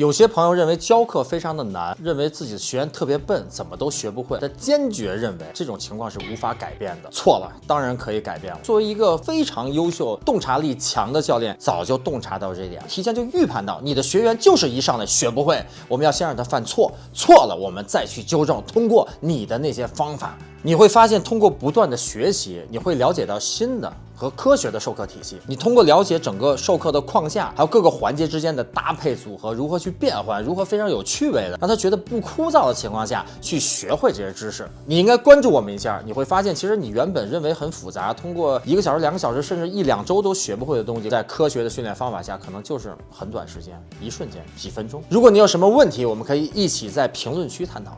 有些朋友认为教课非常的难，认为自己的学员特别笨，怎么都学不会。他坚决认为这种情况是无法改变的。错了，当然可以改变了。作为一个非常优秀、洞察力强的教练，早就洞察到这一点，提前就预判到你的学员就是一上来学不会。我们要先让他犯错，错了我们再去纠正。通过你的那些方法，你会发现，通过不断的学习，你会了解到新的。和科学的授课体系，你通过了解整个授课的框架，还有各个环节之间的搭配组合，如何去变换，如何非常有趣味的让他觉得不枯燥的情况下去学会这些知识，你应该关注我们一下，你会发现，其实你原本认为很复杂，通过一个小时、两个小时，甚至一两周都学不会的东西，在科学的训练方法下，可能就是很短时间，一瞬间，几分钟。如果你有什么问题，我们可以一起在评论区探讨。